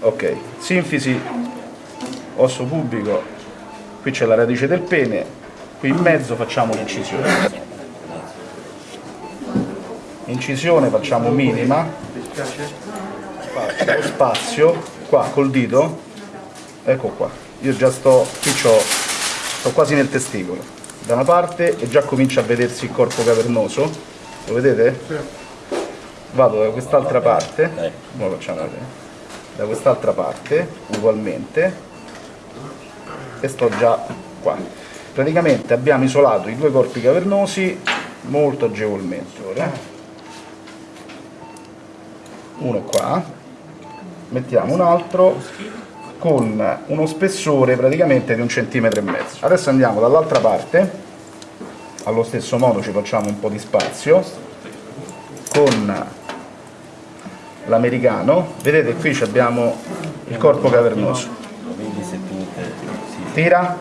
ok sinfisi osso pubico qui c'è la radice del pene qui in mezzo facciamo l'incisione. Incisione facciamo minima. Lo spazio qua col dito. Ecco qua. Io già sto qui c'ho, sto quasi nel testicolo. Da una parte e già comincia a vedersi il corpo cavernoso. Lo vedete? vado da quest'altra parte. Ora facciamo vedere da quest'altra parte ugualmente e sto già qua. Praticamente abbiamo isolato i due corpi cavernosi molto agevolmente ora. Uno qua. Mettiamo un altro con uno spessore praticamente di un centimetro e mezzo. Adesso andiamo dall'altra parte. Allo stesso modo ci facciamo un po' di spazio con l'americano, vedete qui abbiamo il corpo cavernoso. Tira,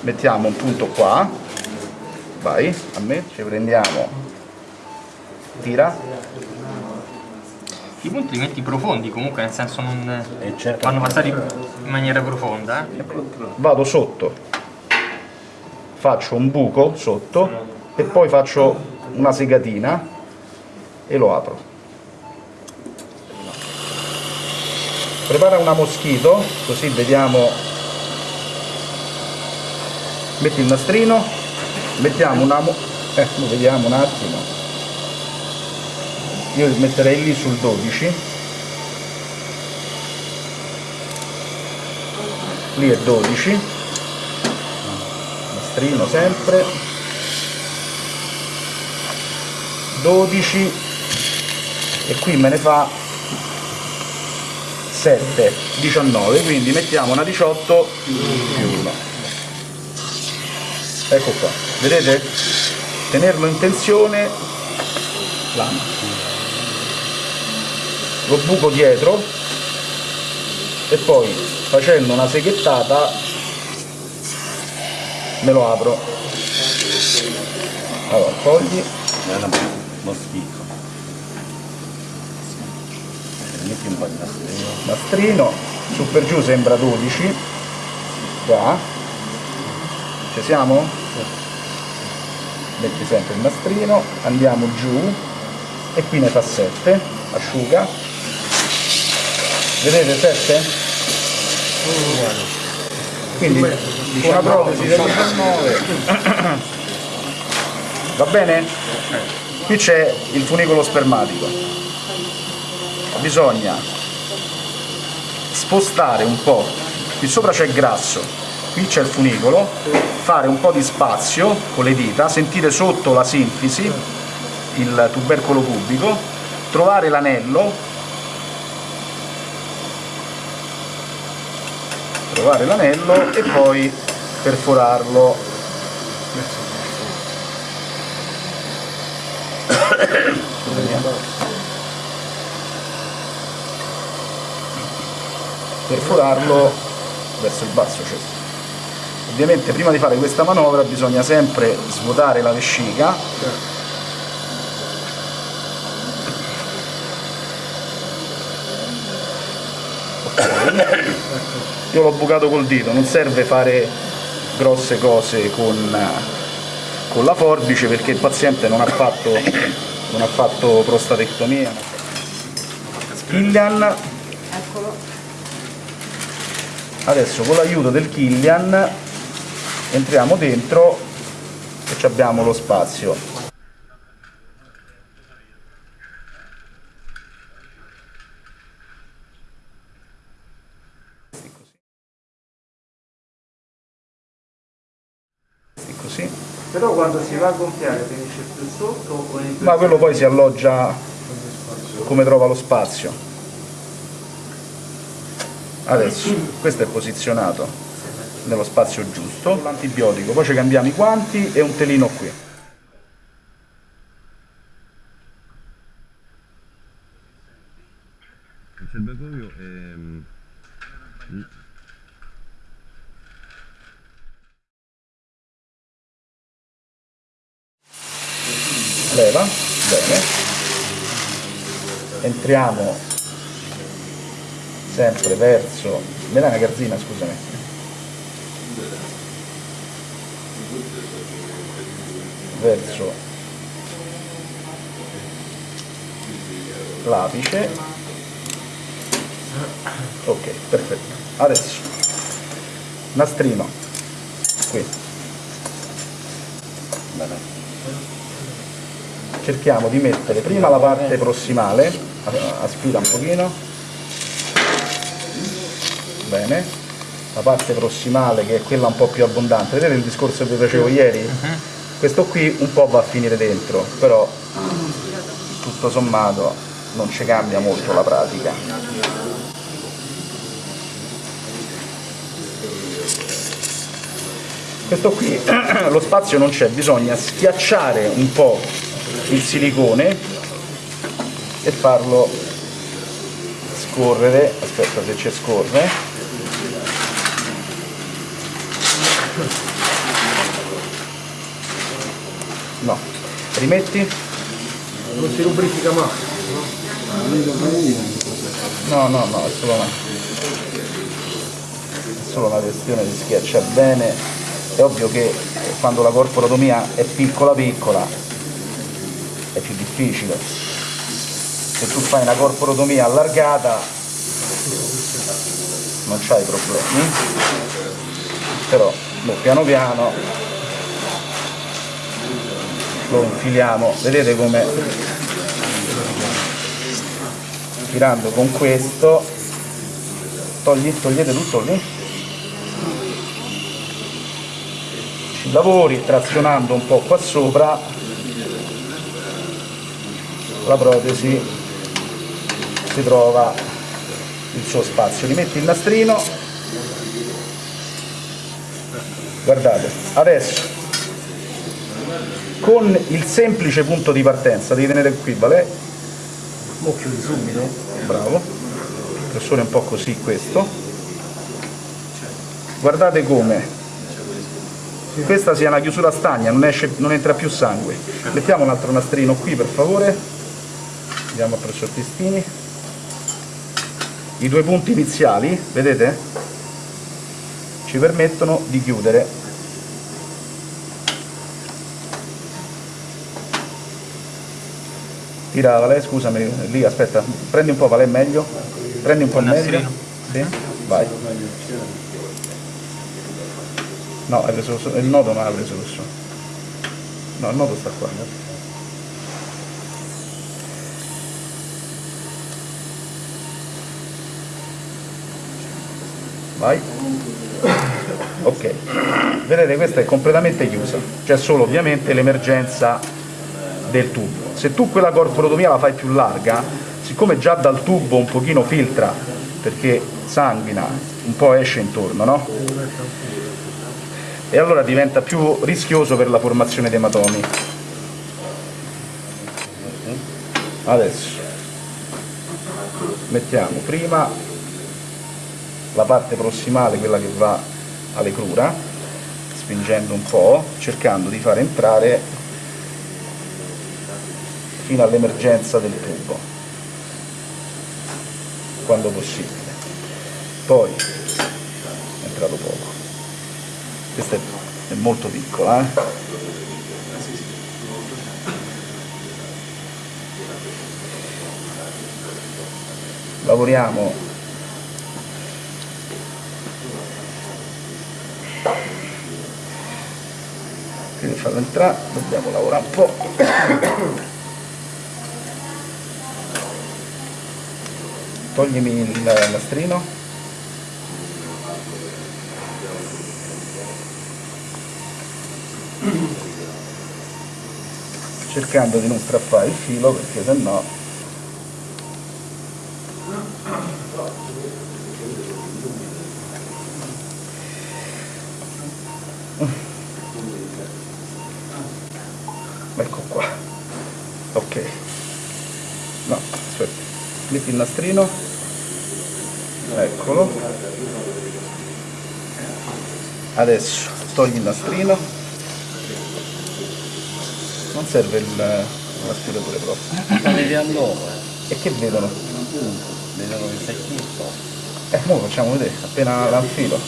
mettiamo un punto qua, vai, a me, ci prendiamo, tira. I punti li metti profondi comunque, nel senso non certo. vanno passati in maniera profonda. Eh? Vado sotto, faccio un buco sotto e poi faccio una segatina e lo apro. Prepara una moschito così vediamo. Metti il nastrino mettiamo una eh, vediamo un attimo. Io metterei lì sul 12 lì è 12 nastrino sempre. 12 e qui me ne fa 7, 19, quindi mettiamo una 18 più 1. Ecco qua, vedete? Tenerlo in tensione. Lo buco dietro e poi facendo una seghettata me lo apro. Allora, togli. Lo schifo. Metti un po' di nastrino. Nastrino su per giù sembra 12 qua ci siamo? metti sempre il nastrino andiamo giù. E qui ne fa 7 asciuga. Vedete 7? quindi una protesi del 19 va bene? qui c'è il funicolo spermatico bisogna spostare un po', qui sopra c'è il grasso, qui c'è il funicolo, fare un po' di spazio con le dita, sentire sotto la sinfisi, il tubercolo pubico, trovare l'anello, trovare l'anello e poi perforarlo perforarlo verso il basso cioè. ovviamente prima di fare questa manovra bisogna sempre svuotare la vescica. Io l'ho bucato col dito non serve fare grosse cose con, con la forbice perché il paziente non ha fatto, non ha fatto prostatectomia. Killian adesso con l'aiuto del Killian entriamo dentro e abbiamo lo spazio. Così. Però quando si va a gonfiare finisce più sotto o ma quello poi si alloggia come trova lo spazio adesso questo è posizionato nello spazio giusto, l'antibiotico, poi ci cambiamo i guanti e un telino qui. Il serbatoio è... mm, leva, bene, entriamo sempre verso, me dai una garzina scusami, verso l'apice, ok, perfetto, adesso nastrino, qui, bene cerchiamo di mettere prima la parte prossimale, aspira un pochino, bene, la parte prossimale che è quella un po' più abbondante, vedete il discorso che vi facevo ieri? Questo qui un po' va a finire dentro, però tutto sommato non ci cambia molto la pratica. Questo qui lo spazio non c'è, bisogna schiacciare un po' il silicone e farlo scorrere, aspetta se ci scorre, rimetti, Non si lubrifica mai. no no no, è solo una, è solo una questione di schiacciare bene, è ovvio che quando la corporotomia è piccola piccola è più difficile. Se tu fai una corporotomia allargata non c'hai problemi, però boh, piano piano lo infiliamo, vedete come tirando con questo, togli, togliete tutto lì, ci lavori trazionando un po' qua sopra. La protesi si trova il suo spazio. Rimetti il nastrino, guardate, adesso con il semplice punto di partenza, devi tenere qui, vale? Occhio di subito. Bravo, è un po' così questo. Guardate come questa sia una chiusura stagna, non, esce, non entra più sangue. Mettiamo un altro nastrino qui per favore andiamo a presso testini i due punti iniziali vedete ci permettono di chiudere tira Vale, scusami lì aspetta prendi un po' Vale meglio? Prendi un po' Il meglio? Sì? vai. No hai preso lo- il nodo non l'ha preso questo no il nodo sta qua vai. Ok. Vedete questa è completamente chiusa. C'è solo ovviamente l'emergenza del tubo se tu quella corporotomia la fai più larga siccome già dal tubo un pochino filtra perché sanguina un po' esce intorno no? e allora diventa più rischioso per la formazione di ematomi adesso mettiamo prima la parte prossimale, quella che va alle crura, spingendo un po', cercando di far entrare fino all'emergenza del tubo, quando possibile. Poi è entrato poco. Questa è, è molto piccola, eh? Lavoriamo quindi farlo entrare dobbiamo lavorare un po' toglimi il nastrino cercando di non strappare il filo perché sennò ecco qua ok no aspetta metti il nastrino eccolo adesso togli il nastrino non serve il l'aspiratore proprio Ma vedi allora, e che vedono? vedono che sei tutto. Eh, mo facciamo vedere, appena l'anfilo.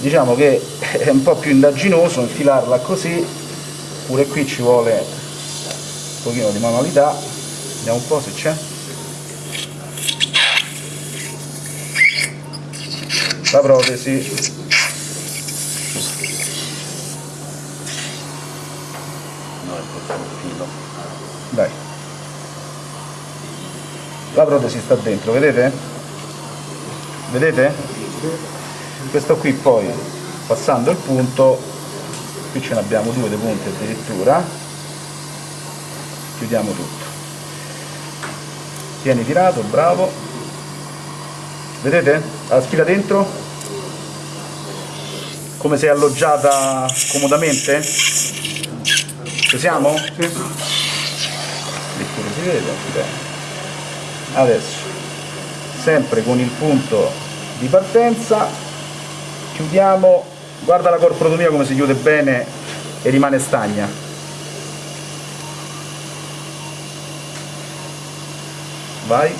Diciamo che è un po' più indaginoso infilarla così, pure qui ci vuole pochino di manualità. Vediamo un po' se c'è. La protesi. No, è questo è un filo. Dai. La protesi sta dentro, vedete? Vedete? Questo qui poi, passando il punto, qui ce ne abbiamo due dei punti addirittura, chiudiamo tutto. Tieni tirato, bravo. Vedete? La spira dentro? Come è alloggiata comodamente? Ci siamo? Sì. Si vede. Adesso, sempre con il punto di partenza, chiudiamo, guarda la corprotomia come si chiude bene e rimane stagna. Vai.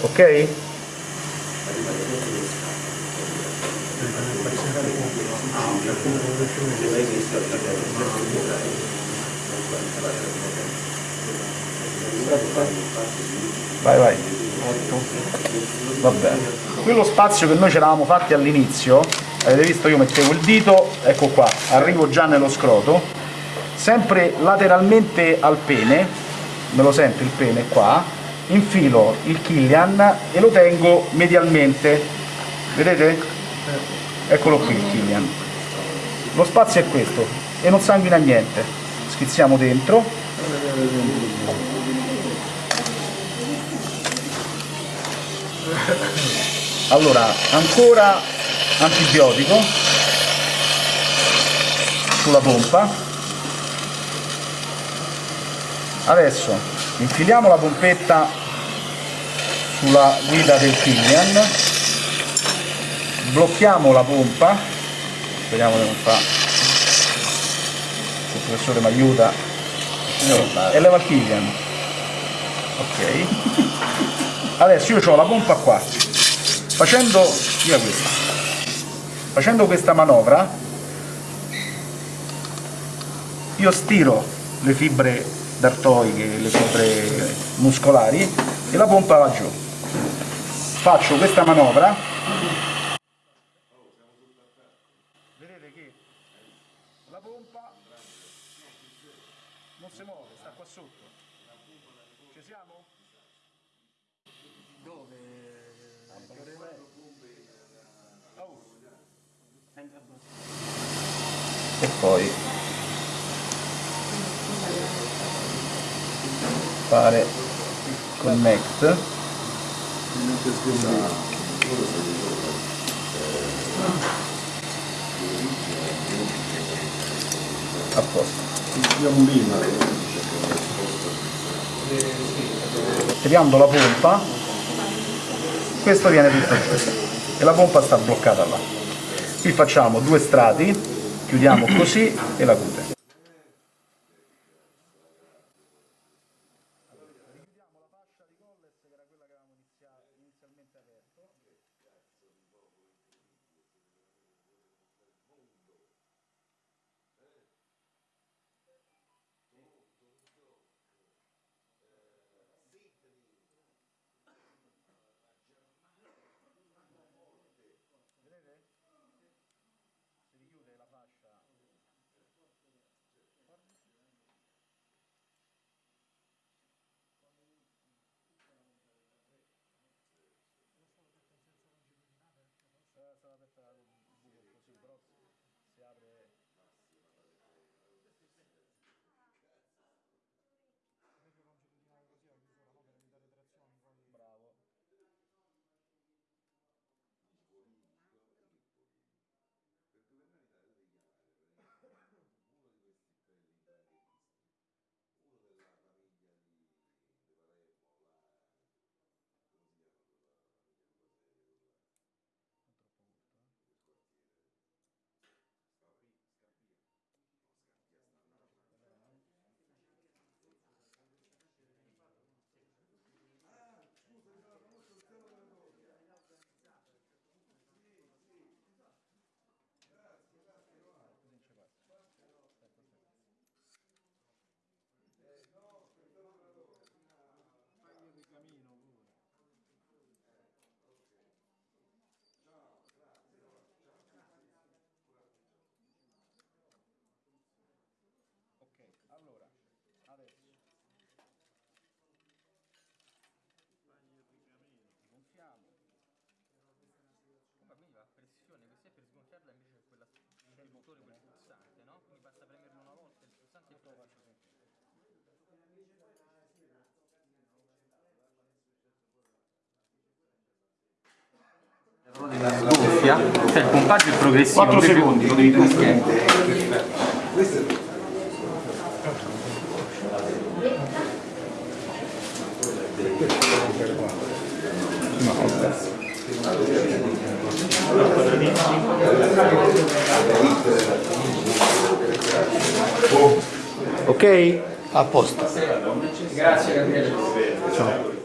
Ok? Vai, vai. Va bene. Quello spazio che noi ci eravamo fatti all'inizio, avete visto io mettevo il dito, ecco qua, arrivo già nello scroto, sempre lateralmente al pene, me lo sento il pene qua, infilo il Killian e lo tengo medialmente, vedete? Eccolo qui il Killian. Lo spazio è questo e non sanguina niente. Schizziamo dentro. Allora, ancora antibiotico sulla pompa. Adesso infiliamo la pompetta sulla guida del Killian, blocchiamo la pompa, speriamo che non fa, il professore mi aiuta, e leva il Killian. Ok. Adesso io ho la pompa qua, facendo, via questa, facendo questa manovra, io stiro le fibre d'artoiche, le fibre muscolari e la pompa va giù. Faccio questa manovra. Vedete che la pompa non si muove, sta qua sotto. Ci siamo? e poi fare connect. A posto. Tirando la pompa questo viene tutto e la pompa sta bloccata là. Qui facciamo due strati chiudiamo così e la cute funzione questa è per sgonfiarla invece c'è quella l'interruttore, quel pulsante, no? Quindi basta premerlo una volta il pulsante e poi sgonfia, cioè il pompaggio è progressivo. 4 secondi, lo devi tu. Ok? A posto. Grazie Gabriele. Ciao.